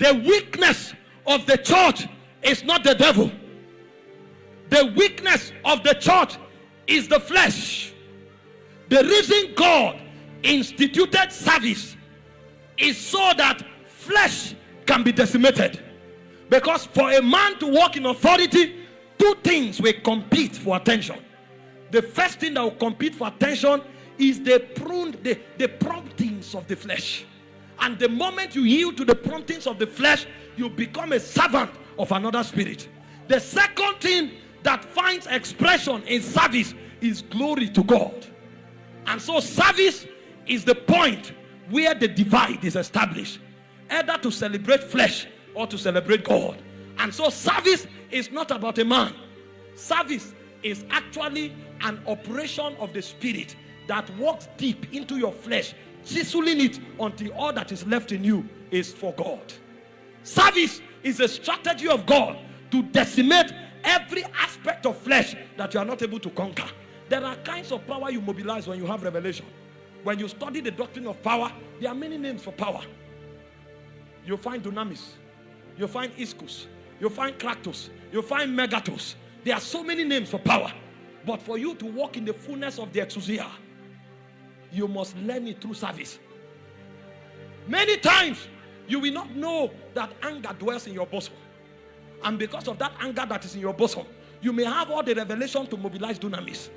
The weakness of the church is not the devil. The weakness of the church is the flesh. The reason God instituted service is so that flesh can be decimated. Because for a man to walk in authority, two things will compete for attention. The first thing that will compete for attention is the prune, the, the promptings of the flesh. And the moment you yield to the promptings of the flesh, you become a servant of another spirit. The second thing that finds expression in service is glory to God. And so service is the point where the divide is established. Either to celebrate flesh or to celebrate God. And so service is not about a man. Service is actually an operation of the spirit that walks deep into your flesh, chiseling it until all that is left in you is for God. Service is a strategy of God to decimate every aspect of flesh that you are not able to conquer. There are kinds of power you mobilize when you have revelation. When you study the doctrine of power, there are many names for power. You find dunamis, you find ischus, you find kratos, you find megatos. There are so many names for power. But for you to walk in the fullness of the exousia, you must learn it through service. Many times, you will not know that anger dwells in your bosom. And because of that anger that is in your bosom, you may have all the revelation to mobilize dunamis.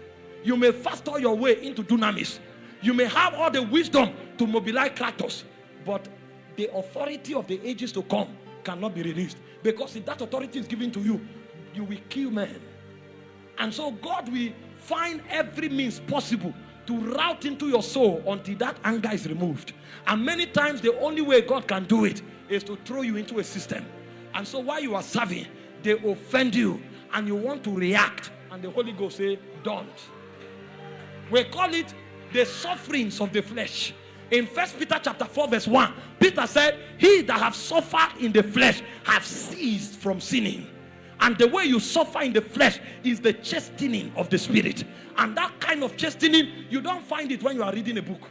You may fast all your way into dunamis. You may have all the wisdom to mobilize kratos. But the authority of the ages to come cannot be released. Because if that authority is given to you, you will kill men. And so God will find every means possible to route into your soul until that anger is removed. And many times the only way God can do it is to throw you into a system. And so while you are serving, they offend you and you want to react. And the Holy Ghost say, don't. We call it the sufferings of the flesh. In First Peter chapter 4 verse 1, Peter said, he that have suffered in the flesh have ceased from sinning. And the way you suffer in the flesh is the chastening of the spirit. And that kind of chastening, you don't find it when you are reading a book.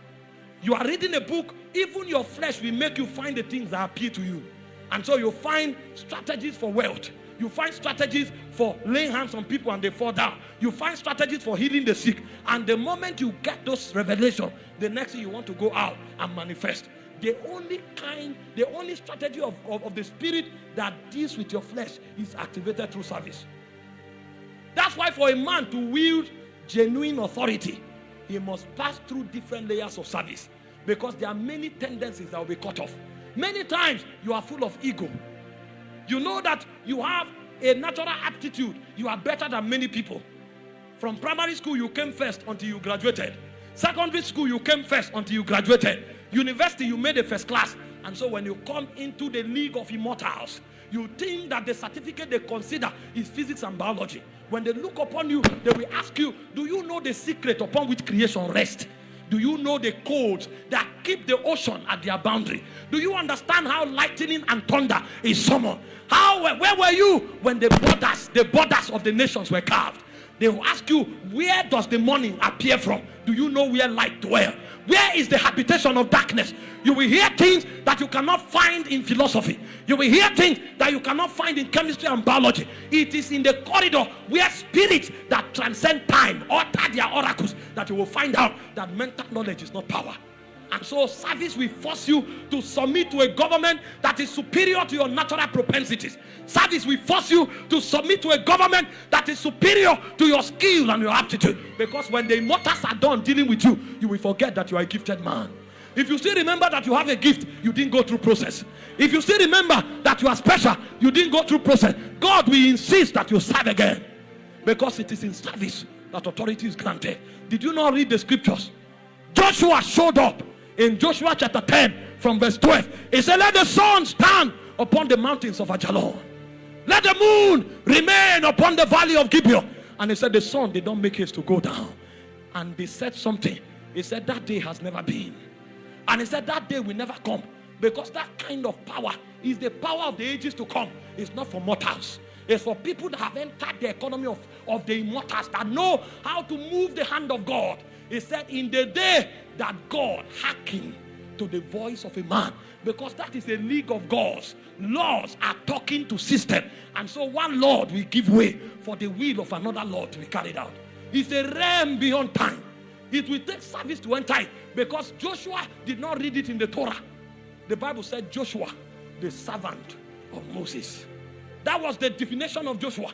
You are reading a book, even your flesh will make you find the things that appeal to you. And so you find strategies for wealth. You find strategies for laying hands on people and they fall down. You find strategies for healing the sick. And the moment you get those revelations, the next thing you want to go out and manifest. The only kind, the only strategy of, of, of the spirit that deals with your flesh is activated through service. That's why for a man to wield genuine authority, he must pass through different layers of service because there are many tendencies that will be cut off. Many times you are full of ego. You know that you have a natural aptitude. You are better than many people. From primary school, you came first until you graduated. Secondary school, you came first until you graduated. University, you made a first class. And so when you come into the league of immortals, you think that the certificate they consider is physics and biology. When they look upon you, they will ask you, do you know the secret upon which creation rests? Do you know the codes that keep the ocean at their boundary? Do you understand how lightning and thunder is summoned? How, where were you when the borders, the borders of the nations were carved? They will ask you, where does the morning appear from? Do you know where light dwells? Where is the habitation of darkness? You will hear things that you cannot find in philosophy. You will hear things that you cannot find in chemistry and biology. It is in the corridor where spirits that transcend time utter their oracles that you will find out that mental knowledge is not power. And so service will force you to submit to a government that is superior to your natural propensities. Service will force you to submit to a government that is superior to your skill and your aptitude. Because when the immortals are done dealing with you, you will forget that you are a gifted man. If you still remember that you have a gift, you didn't go through process. If you still remember that you are special, you didn't go through process. God will insist that you serve again. Because it is in service that authority is granted. Did you not read the scriptures? Joshua showed up in Joshua chapter 10 from verse 12. He said, Let the sun stand upon the mountains of Ajalon. Let the moon remain upon the valley of Gibeon. And he said, The sun did not make haste to go down. And they said something. He said, That day has never been. And he said, That day will never come. Because that kind of power is the power of the ages to come. It's not for mortals. It's for people that have entered the economy of, of the immortals that know how to move the hand of God. He said, In the day that God hearkened to the voice of a man because that is a league of gods. Laws are talking to system, and so one Lord will give way for the will of another Lord to be carried out. It's a realm beyond time. It will take service to enter it because Joshua did not read it in the Torah. The Bible said Joshua, the servant of Moses. That was the definition of Joshua.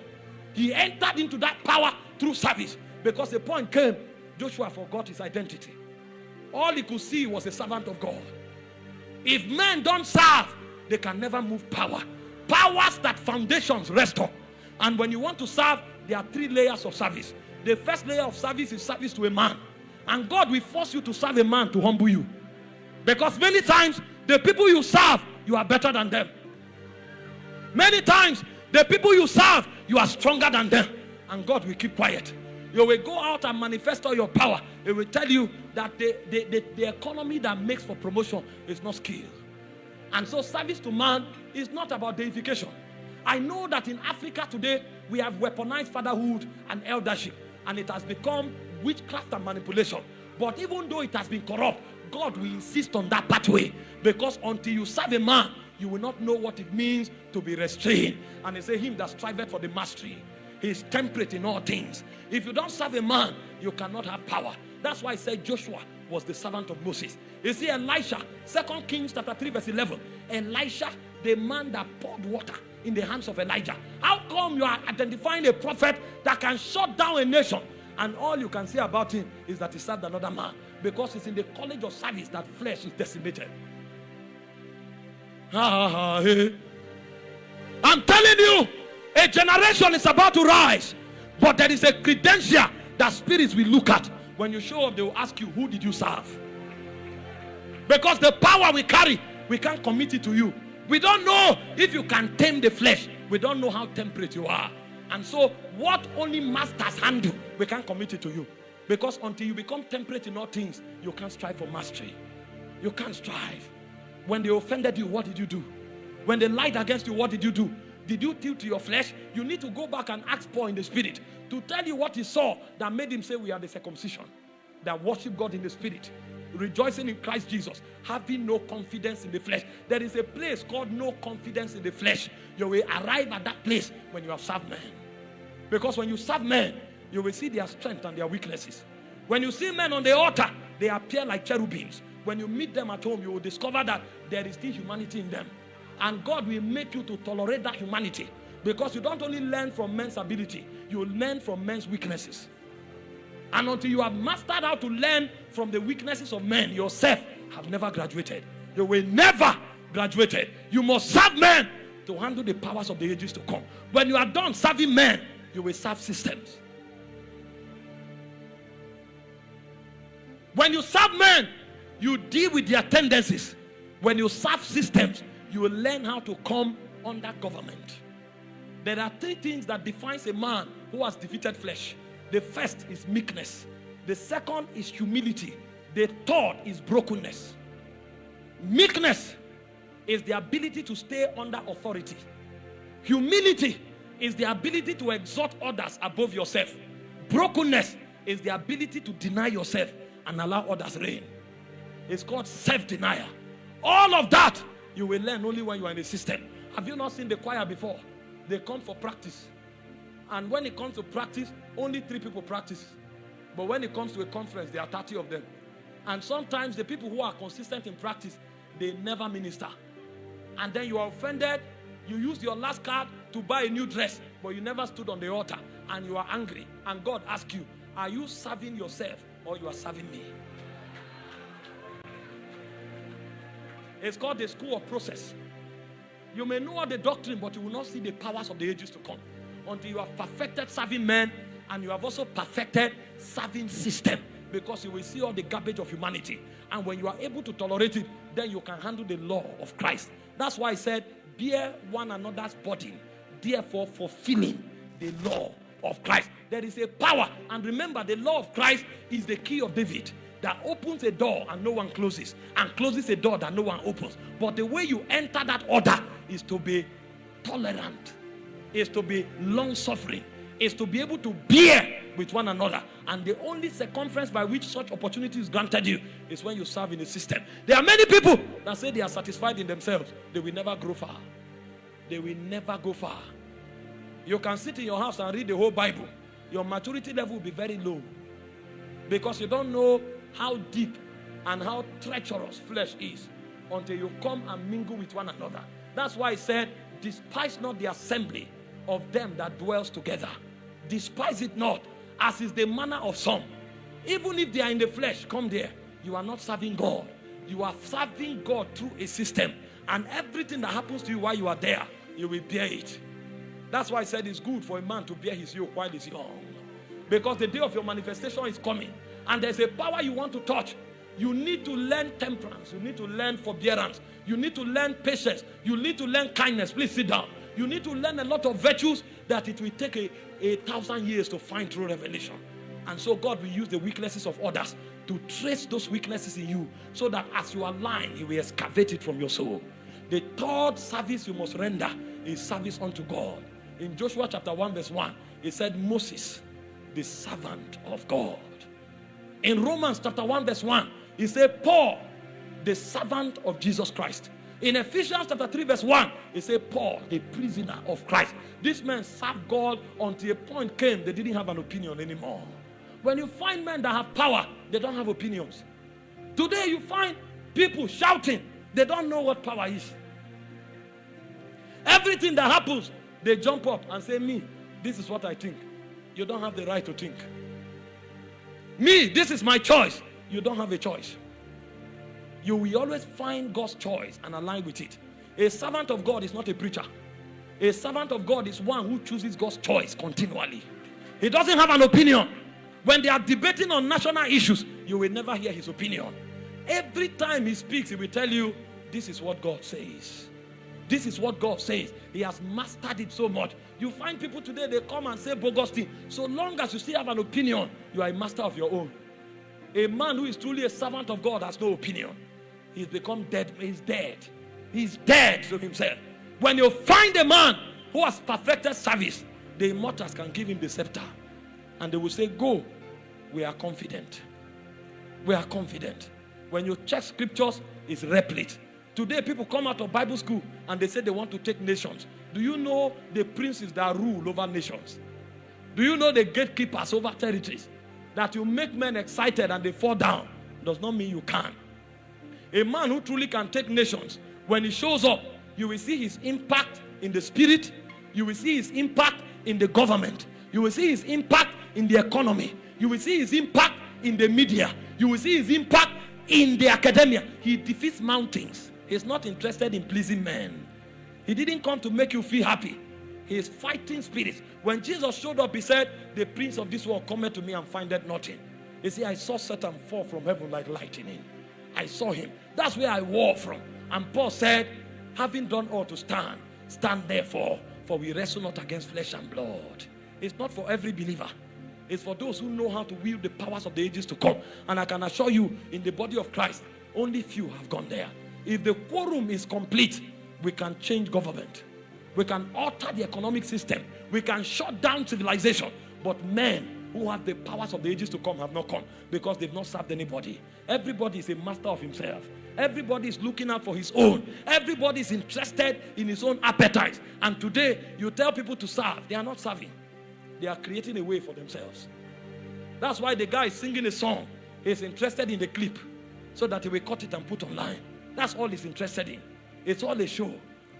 He entered into that power through service because the point came Joshua forgot his identity. All he could see was a servant of God. If men don't serve, they can never move power. Powers that foundations rest on. And when you want to serve, there are three layers of service. The first layer of service is service to a man. And God will force you to serve a man to humble you. Because many times, the people you serve, you are better than them. Many times, the people you serve, you are stronger than them. And God will keep quiet. You will go out and manifest all your power. It will tell you that the, the, the, the economy that makes for promotion is not skill. And so service to man is not about deification. I know that in Africa today, we have weaponized fatherhood and eldership. And it has become witchcraft and manipulation. But even though it has been corrupt, God will insist on that pathway. Because until you serve a man, you will not know what it means to be restrained. And they say, Him that striveth for the mastery, he is temperate in all things. If you don't serve a man, you cannot have power. That's why I said Joshua was the servant of Moses. You see, Elisha, Second Kings chapter 3, verse 11. Elisha, the man that poured water in the hands of Elijah. How come you are identifying a prophet that can shut down a nation? And all you can say about him is that he served another man. Because it's in the college of service that flesh is decimated. Eh. I'm telling you, a generation is about to rise. But there is a credential that spirits will look at. When you show up, they will ask you, Who did you serve? Because the power we carry, we can't commit it to you. We don't know if you can tame the flesh. We don't know how temperate you are. And so, what only masters handle, we can't commit it to you. Because until you become temperate in all things, you can't strive for mastery. You can't strive. When they offended you, what did you do? When they lied against you, what did you do? Did you tilt to your flesh? You need to go back and ask Paul in the spirit to tell you what he saw that made him say we are the circumcision that worship God in the spirit, rejoicing in Christ Jesus, having no confidence in the flesh. There is a place called no confidence in the flesh. You will arrive at that place when you have served men. Because when you serve men, you will see their strength and their weaknesses. When you see men on the altar, they appear like cherubims. When you meet them at home, you will discover that there is still humanity in them. And God will make you to tolerate that humanity. Because you don't only learn from men's ability, you learn from men's weaknesses. And until you have mastered how to learn from the weaknesses of men yourself, have never graduated. You will never graduated. You must serve men to handle the powers of the ages to come. When you are done serving men, you will serve systems. When you serve men, you deal with their tendencies. When you serve systems, you will learn how to come under government. There are three things that defines a man who has defeated flesh. The first is meekness. The second is humility. The third is brokenness. Meekness is the ability to stay under authority. Humility is the ability to exhort others above yourself. Brokenness is the ability to deny yourself and allow others reign. It's called self-denial. All of that you will learn only when you are in the system. Have you not seen the choir before? They come for practice. And when it comes to practice, only three people practice. But when it comes to a conference, there are 30 of them. And sometimes the people who are consistent in practice, they never minister. And then you are offended. You use your last card to buy a new dress, but you never stood on the altar. And you are angry. And God asks you, Are you serving yourself or you are serving me? It's called the school of process. You may know all the doctrine, but you will not see the powers of the ages to come until you have perfected serving men and you have also perfected serving system because you will see all the garbage of humanity. And when you are able to tolerate it, then you can handle the law of Christ. That's why I said, bear one another's burden, therefore fulfilling the law of Christ. There is a power. And remember, the law of Christ is the key of David that opens a door and no one closes, and closes a door that no one opens. But the way you enter that order is to be tolerant, is to be long suffering, is to be able to bear with one another. And the only circumference by which such opportunity is granted you is when you serve in a system. There are many people that say they are satisfied in themselves. They will never grow far. They will never go far. You can sit in your house and read the whole Bible. Your maturity level will be very low. Because you don't know how deep and how treacherous flesh is until you come and mingle with one another. That's why I said, despise not the assembly of them that dwells together. Despise it not, as is the manner of some. Even if they are in the flesh, come there. You are not serving God. You are serving God through a system. And everything that happens to you while you are there, you will bear it. That's why I said it's good for a man to bear his yoke while he's young. Because the day of your manifestation is coming. And there's a power you want to touch. You need to learn temperance. You need to learn forbearance. You need to learn patience. You need to learn kindness. Please sit down. You need to learn a lot of virtues that it will take a, a thousand years to find through revelation. And so God will use the weaknesses of others to trace those weaknesses in you so that as you align, He will excavate it from your soul. The third service you must render is service unto God. In Joshua chapter 1, verse 1, it said, Moses, the servant of God. In Romans chapter 1, verse 1, he said, Paul, the servant of Jesus Christ. In Ephesians chapter 3, verse 1, he said, Paul, the prisoner of Christ. This man served God until a point came they didn't have an opinion anymore. When you find men that have power, they don't have opinions. Today you find people shouting, they don't know what power is. Everything that happens, they jump up and say, Me, this is what I think. You don't have the right to think. Me, this is my choice. You don't have a choice. You will always find God's choice and align with it. A servant of God is not a preacher. A servant of God is one who chooses God's choice continually. He doesn't have an opinion. When they are debating on national issues, you will never hear his opinion. Every time he speaks, he will tell you, This is what God says. This is what God says. He has mastered it so much. You find people today, they come and say bogus thing. So long as you still have an opinion, you are a master of your own. A man who is truly a servant of God has no opinion. He's become dead. He's dead. He's dead to himself. When you find a man who has perfected service, the immortals can give him the scepter. And they will say, Go. We are confident. We are confident. When you check scriptures, it's replete. Today, people come out of Bible school and they say they want to take nations. Do you know the princes that rule over nations? Do you know the gatekeepers over territories? That you make men excited and they fall down does not mean you can. A man who truly can take nations, when he shows up, you will see his impact in the spirit, you will see his impact in the government, you will see his impact in the economy, you will see his impact in the media, you will see his impact in the academia. He defeats mountains. He's not interested in pleasing men. He didn't come to make you feel happy. He is fighting spirits. When Jesus showed up, he said, The prince of this world cometh to me and findeth nothing. He said, I saw Satan fall from heaven like lightning. I saw him. That's where I war from. And Paul said, having done all to stand, stand therefore, for we wrestle not against flesh and blood. It's not for every believer. It's for those who know how to wield the powers of the ages to come. And I can assure you, in the body of Christ, only few have gone there. If the quorum is complete, we can change government. We can alter the economic system. We can shut down civilization. But men who have the powers of the ages to come have not come because they've not served anybody. Everybody is a master of himself. Everybody is looking out for his own. Everybody is interested in his own appetite. And today, you tell people to serve, they are not serving. They are creating a way for themselves. That's why the guy is singing a song. He's interested in the clip so that he will cut it and put online. That's all he's interested in. It's all a show.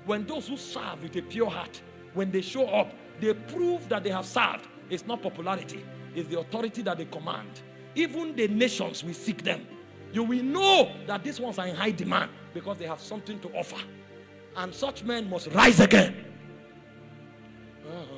When those who serve with a pure heart, when they show up, they prove that they have served. It's not popularity, it's the authority that they command. Even the nations will seek them. You will know that these ones are in high demand because they have something to offer. And such men must rise again. Uh-huh.